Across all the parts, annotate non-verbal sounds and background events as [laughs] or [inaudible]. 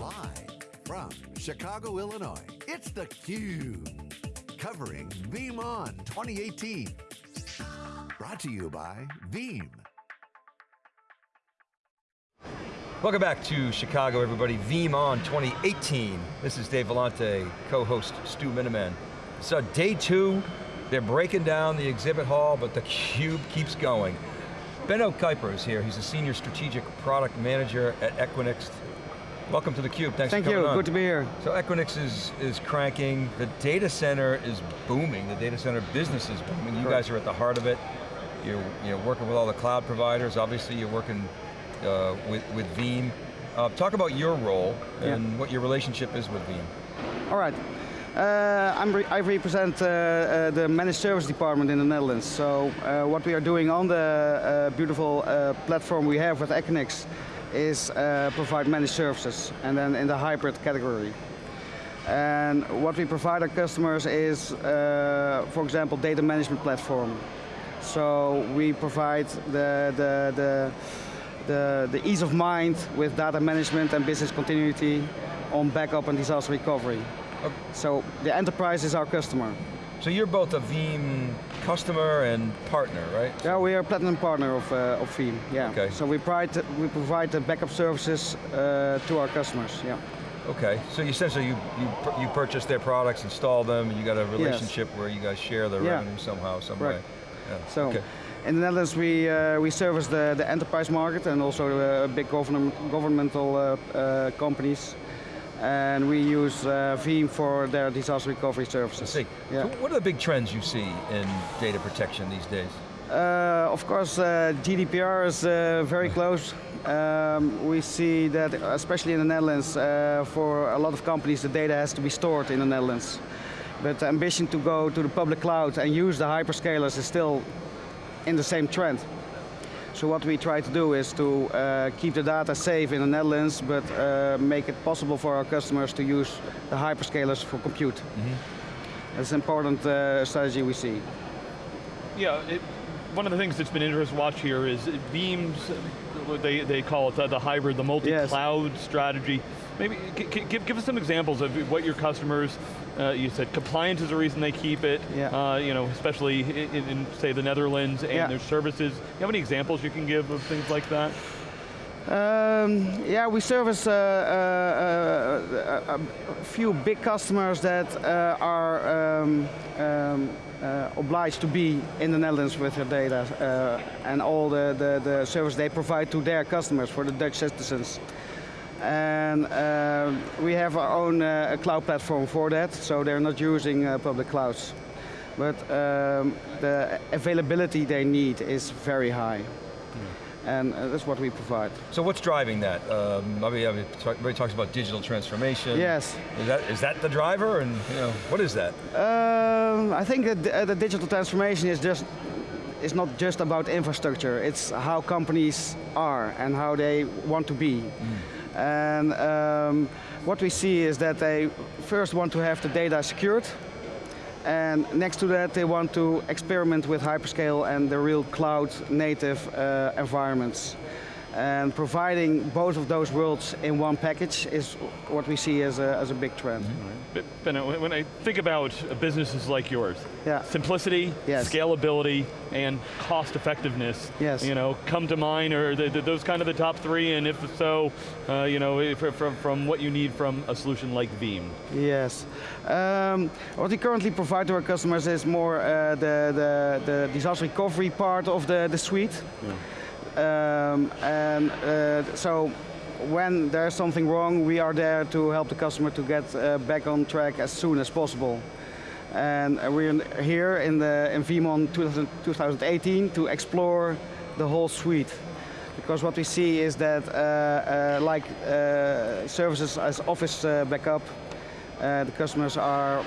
Live from Chicago, Illinois, it's theCUBE. Covering VeeamON 2018. Brought to you by Veeam. Welcome back to Chicago, everybody. VeeamON 2018. This is Dave Vellante, co-host Stu Miniman. So day two, they're breaking down the exhibit hall, but the cube keeps going. Benno Kuiper is here. He's a senior strategic product manager at Equinix. Welcome to theCUBE, thanks Thank for coming you, on. good to be here. So Equinix is, is cranking, the data center is booming, the data center business is booming. You Correct. guys are at the heart of it. You're, you're working with all the cloud providers, obviously you're working uh, with, with Veeam. Uh, talk about your role and Yeah. what your relationship is with Veeam. All right. Uh, I'm re I represent uh, uh, the managed service department in the Netherlands. So uh, what we are doing on the uh, beautiful uh, platform we have with Equinix is uh, provide managed services, and then in the hybrid category. And what we provide our customers is, uh, for example, data management platform. So we provide the, the, the, the, the ease of mind with data management and business continuity on backup and disaster recovery. Okay. So the enterprise is our customer. So you're both a Veeam customer and partner, right? Yeah, we are a platinum partner of, uh, of Veeam. Yeah. Okay. So we provide we provide the backup services uh, to our customers. Yeah. Okay, so you essentially you, you, you purchase their products, install them, and you got a relationship where you guys share the Yeah. revenue somehow, some Correct. way. Yeah. So okay. in the Netherlands, we uh, we service the, the enterprise market and also uh, big government, governmental uh, uh, companies, and we use uh, Veeam for their disaster recovery I services. see. Yeah. So what are the big trends you see in data protection these days? Uh, of course, uh, GDPR is uh, very close. Um, we see that, especially in the Netherlands, uh, for a lot of companies, the data has to be stored in the Netherlands. But the ambition to go to the public cloud and use the hyperscalers is still in the same trend. So what we try to do is to uh, keep the data safe in the Netherlands, but uh, make it possible for our customers to use the hyperscalers for compute. That's an important uh, strategy we see. Yeah, it, one of the things that's been interesting to watch here is Veeam's, what they, they call it the, the hybrid, the multi-cloud strategy. Maybe give, give us some examples of what your customers, uh, you said compliance is the reason they keep it, Yeah. uh, you know, especially in, in, say, the Netherlands and Yeah. their services. Do You have any examples you can give of things like that? Um, yeah, we service uh, uh, uh, a, few big customers that uh, are um, um, uh, obliged to be in the Netherlands with their data uh, and all the, the, the service they provide to their customers for the Dutch citizens. And uh, we have our own uh, cloud platform for that, so they're not using uh, public clouds. But um, the availability they need is very high. And uh, that's what we provide. So what's driving that? Um, I mean, I mean, everybody talks about digital transformation. Yes. Is that, is that the driver, and you know, what is that? Um, I think that the, the digital transformation is just is not just about infrastructure. It's how companies are and how they want to be. And um, what we see is that they first want to have the data secured, and next to that they want to experiment with hyperscale and the real cloud native uh, environments. And providing both of those worlds in one package is what we see as a, as a big trend. But, Ben, when when I think about businesses like yours, Yeah. simplicity, Yes. scalability, and cost effectiveness, Yes. you know, come to mind, or the, the, those kind of the top three, and if so, uh, you know, if, from, from what you need from a solution like Veeam. Yes. Um, what we currently provide to our customers is more uh, the, the, the disaster recovery part of the, the suite. Um, and uh, so when there's something wrong, we are there to help the customer to get uh, back on track as soon as possible. And we're here in, the, in VeeamON 2000 2018 to explore the whole suite. Because what we see is that uh, uh, like uh, services as office uh, backup, uh, the customers are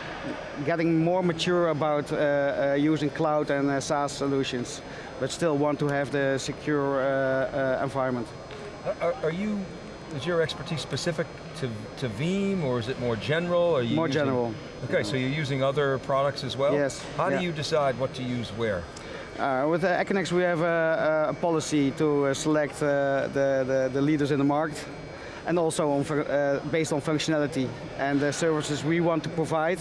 getting more mature about uh, uh, using cloud and uh, SaaS solutions, but still want to have the secure uh, uh, environment. Are, are you, is your expertise specific to, to Veeam, or is it more general? Are you More using- general. Okay, so you're using other products as well? Yes, How yeah. do you decide what to use where? Uh, with Equinix we have a, a policy to select uh, the, the, the leaders in the market and also on, uh, based on functionality and the services we want to provide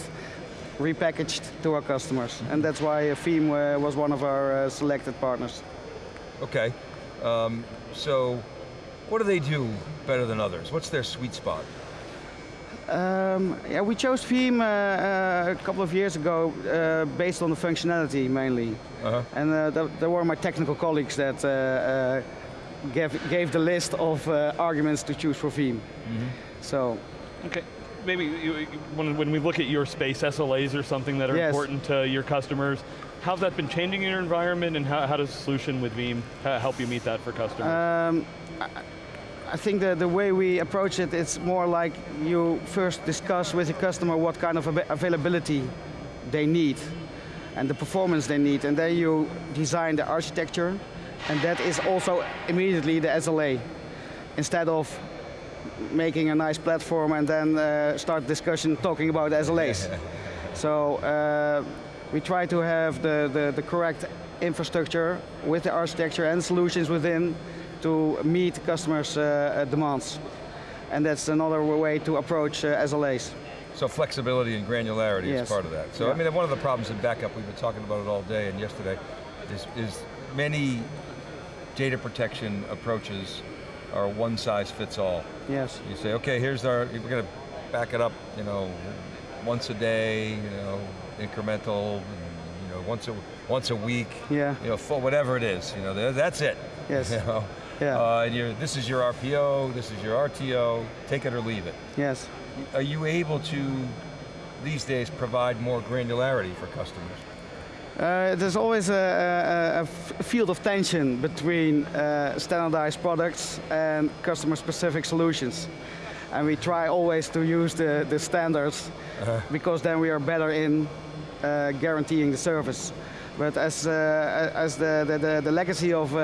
repackaged to our customers. And that's why Veeam uh, was one of our uh, selected partners. Okay, um, so what do they do better than others? What's their sweet spot? Um, yeah, we chose Veeam uh, uh, a couple of years ago uh, based on the functionality mainly. -huh. And th there were my technical colleagues that gave, gave the list of arguments to choose for Veeam. Mm -hmm. So. Okay maybe when, when we look at your space, SLAs are something that are yes. important to your customers. How's that been changing in your environment and how, how does solution with Veeam help you meet that for customers? Um, I think the, the way we approach it, it's more like you first discuss with the customer what kind of availability they need and the performance they need, and then you design the architecture, and that is also immediately the SLA. Instead of making a nice platform and then uh, start discussion talking about SLAs. [laughs] so uh, we try to have the, the, the, correct infrastructure with the architecture and solutions within to meet customers' uh, demands. And that's another way to approach uh, SLAs. So flexibility and granularity yes. is part of that. So yeah. I mean, one of the problems in backup, we've been talking about it all day and yesterday, is, is many data protection approaches are one size fits all. Yes. You say, okay, here's our, we're going to back it up, you know, once a day, you know, incremental, you know, once a once a week, yeah, you know, full, whatever it is, you know, that's it. Yes. [laughs] You know? Yeah. Uh, and this is your RPO, this is your RTO, take it or leave it. Yes. Are you able to, these days, provide more granularity for customers? Uh, there's always a, a, a, field of tension between uh, standardized products and customer-specific solutions. And we try always to use the, the standards uh -huh. because then we are better in uh, guaranteeing the service. But as, uh, as the, the, the, legacy of uh,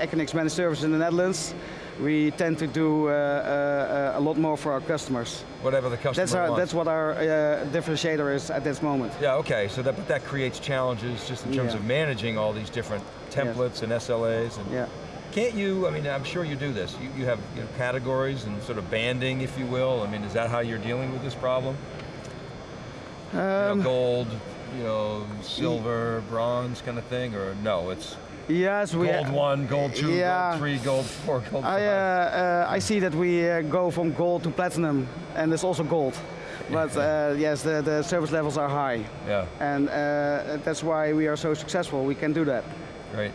Equinix Managed Services in the Netherlands, we tend to do uh, uh, a lot more for our customers. Whatever the customer that's our, wants. That's what our uh, differentiator is at this moment. Yeah, okay, so that, but that creates challenges just in terms yeah. of managing all these different templates yes. and SLAs. And yeah. Can't you, I mean, I'm sure you do this, you, you have you know, categories and sort of banding, if you will. I mean, is that how you're dealing with this problem? Um, you know, um, gold, you know, silver, bronze kind of thing, or no, it's Yes, we gold one, gold two, yeah. gold three, gold four, gold I, five. Uh, uh, I see that we uh, go from gold to platinum, and there's also gold. But [laughs] uh, yes, the, the service levels are high. Yeah. And uh, that's why we are so successful. We can do that. Great.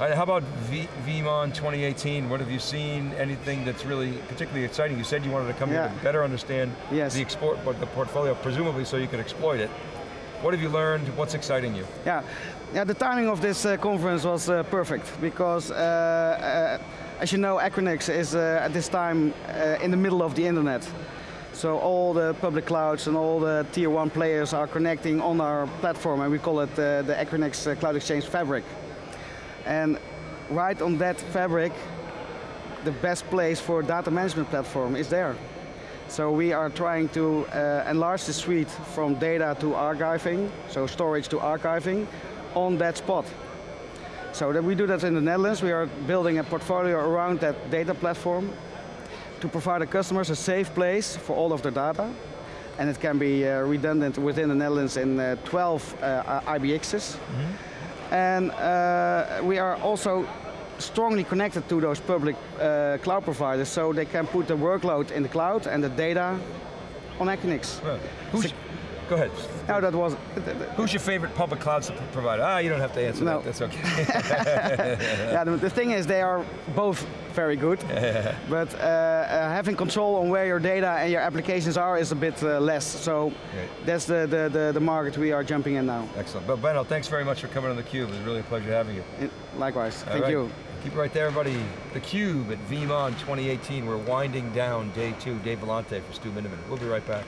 Right, how about v VeeamON 2018? What have you seen? Anything that's really particularly exciting? You said you wanted to come yeah. here to better understand yes. the export, but the portfolio, presumably so you could exploit it. What have you learned? What's exciting you? Yeah, yeah the timing of this uh, conference was uh, perfect because, uh, uh as you know, Equinix is uh, at this time in the middle of the internet. So all the public clouds and all the tier one players are connecting on our platform and we call it the Equinix Cloud Exchange Fabric. And right on that fabric, the best place for data management platform is there. So we are trying to uh, enlarge the suite from data to archiving, so storage to archiving, on that spot. So that we do that in the Netherlands. We are building a portfolio around that data platform to provide the customers a safe place for all of their data. And it can be uh, redundant within the Netherlands in uh, 12 uh, IBXs. Mm -hmm. And uh, we are also strongly connected to those public uh, cloud providers so they can put the workload in the cloud and the data on Equinix. Well, go ahead. No, that was. Who's your favorite public cloud provider? Ah, you don't have to answer no. that, that's okay. [laughs] yeah, the, the, thing is they are both very good, [laughs] but uh, uh, having control on where your data and your applications are is a bit uh, less, so that's the, the, the, the, market we are jumping in now. Excellent. But Benno, thanks very much for coming on theCUBE. It was really a pleasure having you. It, likewise, All thank right. you. Keep it right there, everybody. theCUBE at VeeamON 2018. We're winding down day two. Dave Vellante for Stu Miniman. We'll be right back.